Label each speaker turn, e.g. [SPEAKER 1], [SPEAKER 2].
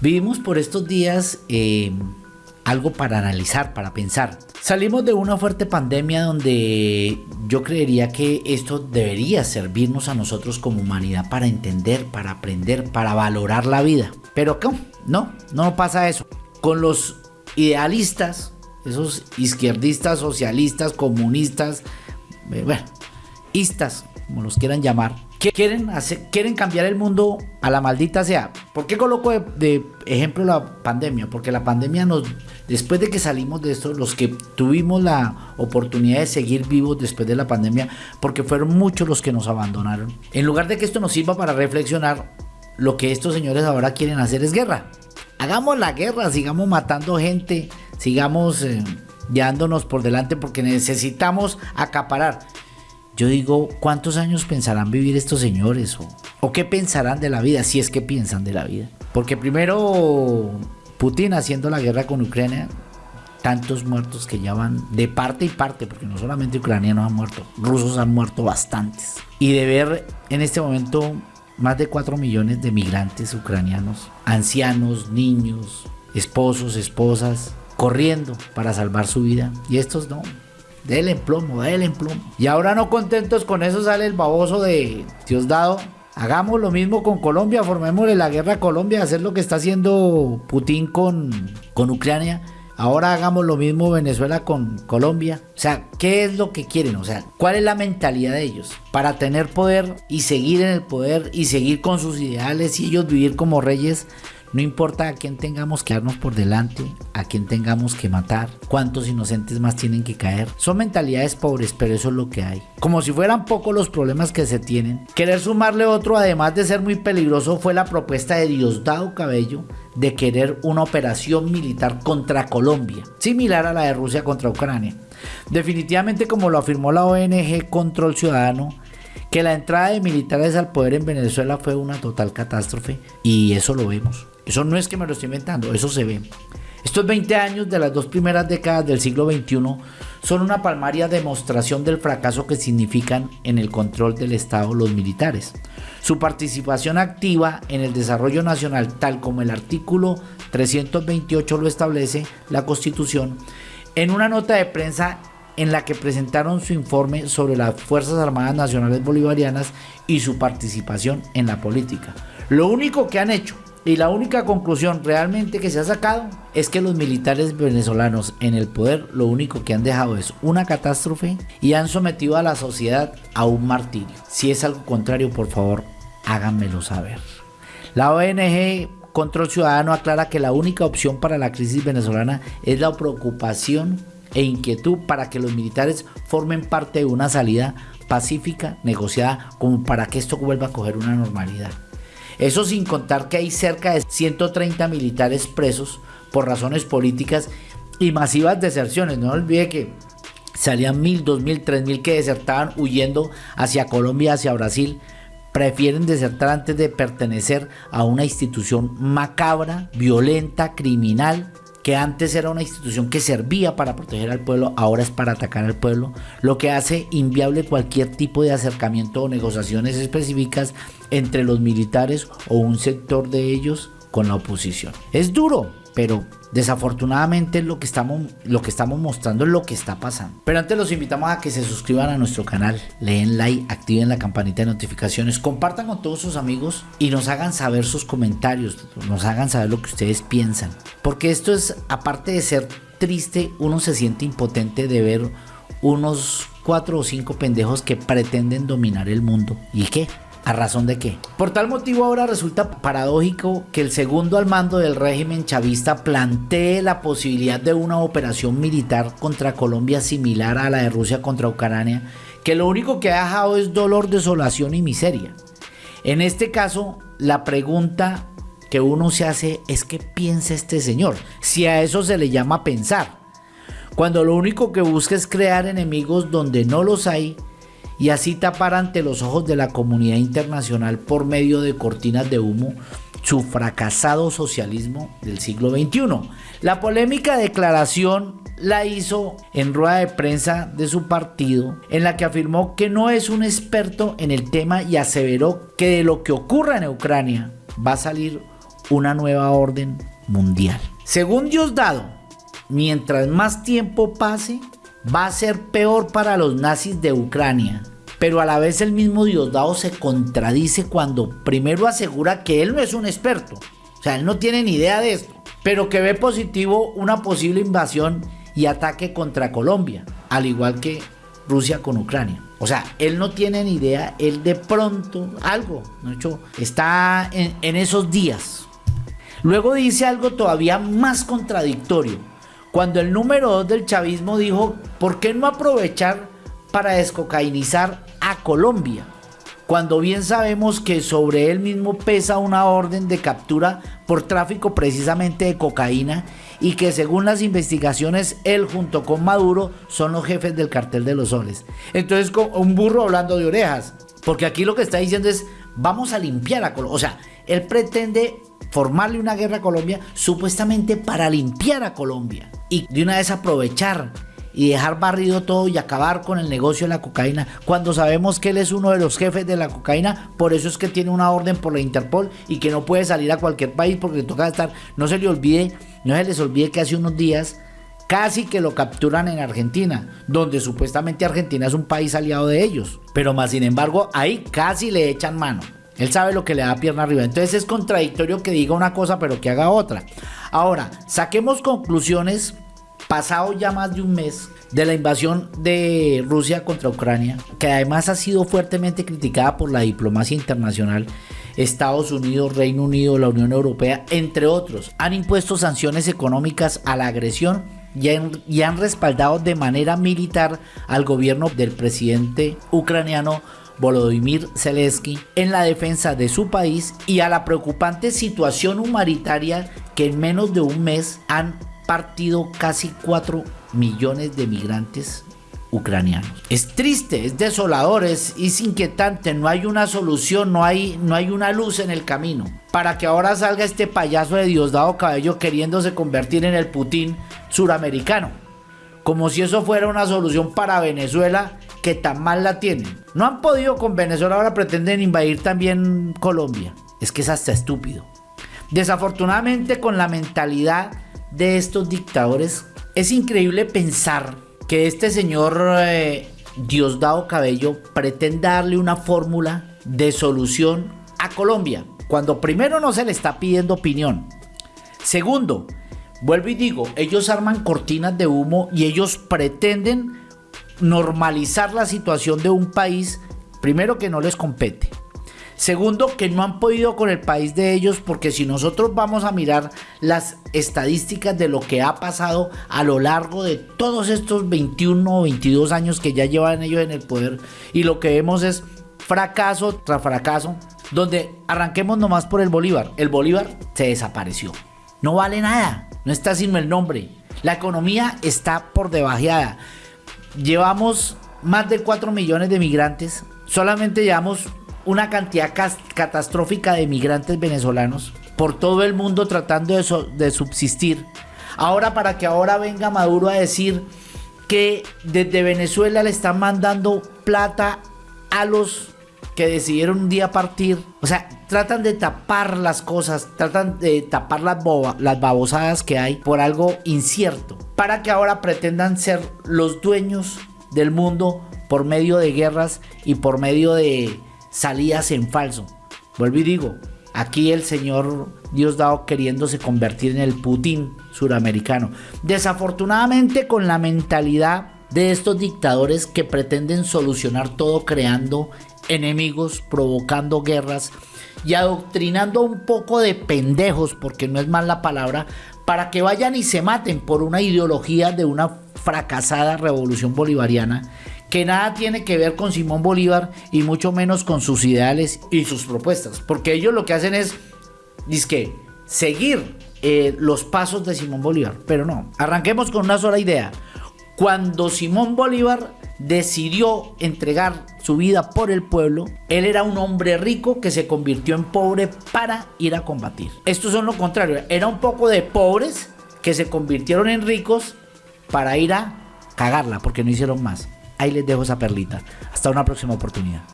[SPEAKER 1] Vivimos por estos días eh, algo para analizar, para pensar. Salimos de una fuerte pandemia donde yo creería que esto debería servirnos a nosotros como humanidad para entender, para aprender, para valorar la vida. Pero ¿cómo? No, no pasa eso. Con los idealistas, esos izquierdistas, socialistas, comunistas, eh, bueno, istas, como los quieran llamar, quieren, hacer, quieren cambiar el mundo a la maldita sea. ¿Por qué coloco de, ejemplo la pandemia? Porque la pandemia nos, después de que salimos de esto, los que tuvimos la oportunidad de seguir vivos después de la pandemia, porque fueron muchos los que nos abandonaron. En lugar de que esto nos sirva para reflexionar, lo que estos señores ahora quieren hacer es guerra. Hagamos la guerra, sigamos matando gente, sigamos eh, llevándonos por delante porque necesitamos acaparar. Yo digo, ¿cuántos años pensarán vivir estos señores? O, qué pensarán de la vida? Si es que piensan de la vida. Porque primero, Putin haciendo la guerra con Ucrania, tantos muertos que ya van de parte y parte, porque no solamente ucranianos han muerto, rusos han muerto bastantes. Y de ver en este momento más de 4 millones de migrantes ucranianos, ancianos, niños, esposos, esposas, corriendo para salvar su vida. Y estos no, Dele en plomo, dele en plomo. Y ahora no contentos con eso sale el baboso de Diosdado. Hagamos lo mismo con Colombia, formémosle la guerra a Colombia, hacer lo que está haciendo Putin con, con Ucrania. Ahora hagamos lo mismo Venezuela con Colombia. O sea, ¿qué es lo que quieren? O sea, ¿cuál es la mentalidad de ellos? Para tener poder y seguir en el poder y seguir con sus ideales y ellos vivir como reyes no importa a quién tengamos que darnos por delante, a quién tengamos que matar, cuántos inocentes más tienen que caer. Son mentalidades pobres, pero eso es lo que hay. Como si fueran pocos los problemas que se tienen. Querer sumarle otro, además de ser muy peligroso, fue la propuesta de Diosdado Cabello de querer una operación militar contra Colombia, similar a la de Rusia contra Ucrania. Definitivamente, como lo afirmó la ONG Control Ciudadano, que la entrada de militares al poder en Venezuela fue una total catástrofe y eso lo vemos. Eso no es que me lo estoy inventando, eso se ve. Estos 20 años de las dos primeras décadas del siglo XXI son una palmaria demostración del fracaso que significan en el control del Estado los militares. Su participación activa en el desarrollo nacional, tal como el artículo 328 lo establece la Constitución, en una nota de prensa en la que presentaron su informe sobre las Fuerzas Armadas Nacionales Bolivarianas y su participación en la política. Lo único que han hecho y la única conclusión realmente que se ha sacado es que los militares venezolanos en el poder lo único que han dejado es una catástrofe y han sometido a la sociedad a un martirio. Si es algo contrario, por favor, háganmelo saber. La ONG Control Ciudadano aclara que la única opción para la crisis venezolana es la preocupación e inquietud para que los militares formen parte de una salida pacífica, negociada, como para que esto vuelva a coger una normalidad. Eso sin contar que hay cerca de 130 militares presos por razones políticas y masivas deserciones. No olvide que salían mil, dos mil, tres mil que desertaban huyendo hacia Colombia, hacia Brasil. Prefieren desertar antes de pertenecer a una institución macabra, violenta, criminal, que antes era una institución que servía para proteger al pueblo, ahora es para atacar al pueblo, lo que hace inviable cualquier tipo de acercamiento o negociaciones específicas entre los militares o un sector de ellos con la oposición. Es duro, pero desafortunadamente lo que estamos lo que estamos mostrando es lo que está pasando. Pero antes los invitamos a que se suscriban a nuestro canal, leen like, activen la campanita de notificaciones, compartan con todos sus amigos y nos hagan saber sus comentarios, nos hagan saber lo que ustedes piensan, porque esto es aparte de ser triste, uno se siente impotente de ver unos cuatro o cinco pendejos que pretenden dominar el mundo. ¿Y qué? ¿A razón de qué? Por tal motivo ahora resulta paradójico que el segundo al mando del régimen chavista plantee la posibilidad de una operación militar contra Colombia similar a la de Rusia contra Ucrania, que lo único que ha dejado es dolor, desolación y miseria. En este caso, la pregunta que uno se hace es qué piensa este señor, si a eso se le llama pensar. Cuando lo único que busca es crear enemigos donde no los hay y así tapar ante los ojos de la comunidad internacional por medio de cortinas de humo su fracasado socialismo del siglo XXI. La polémica declaración la hizo en rueda de prensa de su partido, en la que afirmó que no es un experto en el tema y aseveró que de lo que ocurra en Ucrania va a salir una nueva orden mundial. Según Diosdado, mientras más tiempo pase, va a ser peor para los nazis de Ucrania. Pero a la vez el mismo Diosdado se contradice cuando primero asegura que él no es un experto. O sea, él no tiene ni idea de esto. Pero que ve positivo una posible invasión y ataque contra Colombia. Al igual que Rusia con Ucrania. O sea, él no tiene ni idea, él de pronto algo, ¿no? hecho, está en, en esos días. Luego dice algo todavía más contradictorio. Cuando el número 2 del chavismo dijo, ¿por qué no aprovechar para descocainizar a Colombia? Cuando bien sabemos que sobre él mismo pesa una orden de captura por tráfico precisamente de cocaína y que según las investigaciones él junto con Maduro son los jefes del cartel de los soles. Entonces un burro hablando de orejas, porque aquí lo que está diciendo es vamos a limpiar a Colombia. O sea, él pretende formarle una guerra a Colombia supuestamente para limpiar a Colombia y de una vez aprovechar y dejar barrido todo y acabar con el negocio de la cocaína, cuando sabemos que él es uno de los jefes de la cocaína, por eso es que tiene una orden por la Interpol y que no puede salir a cualquier país porque le toca estar, no se le olvide, no se les olvide que hace unos días casi que lo capturan en Argentina, donde supuestamente Argentina es un país aliado de ellos, pero más sin embargo ahí casi le echan mano. Él sabe lo que le da pierna arriba. Entonces es contradictorio que diga una cosa pero que haga otra. Ahora, saquemos conclusiones pasado ya más de un mes de la invasión de Rusia contra Ucrania, que además ha sido fuertemente criticada por la diplomacia internacional, Estados Unidos, Reino Unido, la Unión Europea, entre otros, han impuesto sanciones económicas a la agresión y han, y han respaldado de manera militar al gobierno del presidente ucraniano Volodymyr Zelensky en la defensa de su país y a la preocupante situación humanitaria que en menos de un mes han partido casi 4 millones de migrantes ucranianos. Es triste, es desolador, es, inquietante, no hay una solución, no hay, no hay una luz en el camino. Para que ahora salga este payaso de Diosdado Cabello queriéndose convertir en el Putin suramericano. Como si eso fuera una solución para Venezuela que tan mal la tienen. No han podido con Venezuela, ahora pretenden invadir también Colombia. Es que es hasta estúpido. Desafortunadamente con la mentalidad de estos dictadores. Es increíble pensar que este señor eh, Diosdado Cabello pretende darle una fórmula de solución a Colombia, cuando primero no se le está pidiendo opinión. Segundo, vuelvo y digo, ellos arman cortinas de humo y ellos pretenden normalizar la situación de un país, primero que no les compete. Segundo, que no han podido con el país de ellos porque si nosotros vamos a mirar las estadísticas de lo que ha pasado a lo largo de todos estos 21 o 22 años que ya llevan ellos en el poder y lo que vemos es fracaso tras fracaso, donde arranquemos nomás por el Bolívar. El Bolívar se desapareció. No vale nada, no está sino el nombre. La economía está por debajeada. Llevamos más de 4 millones de migrantes. Solamente llevamos una cantidad catastrófica de migrantes venezolanos por todo el mundo tratando de, de subsistir. Ahora para que ahora venga Maduro a decir que desde Venezuela le están mandando plata a los que decidieron un día partir. O sea, tratan de tapar las cosas, tratan de tapar las, las babosadas que hay por algo incierto. Para que ahora pretendan ser los dueños del mundo por medio de guerras y por medio de salidas en falso. Vuelvo y digo, aquí el señor Diosdado queriéndose convertir en el Putin suramericano. Desafortunadamente con la mentalidad de estos dictadores que pretenden solucionar todo creando enemigos, provocando guerras y adoctrinando un poco de pendejos, porque no es más la palabra, para que vayan y se maten por una ideología de una fracasada revolución bolivariana que nada tiene que ver con Simón Bolívar y mucho menos con sus ideales y sus propuestas, porque ellos lo que hacen es, que seguir eh, los pasos de Simón Bolívar, pero no, arranquemos con una sola idea. Cuando Simón Bolívar decidió entregar su vida por el pueblo, él era un hombre rico que se convirtió en pobre para ir a combatir. Estos son lo contrario, era un poco de pobres que se convirtieron en ricos para ir a cagarla porque no hicieron más. Ahí les dejo esa perlita. Hasta una próxima oportunidad.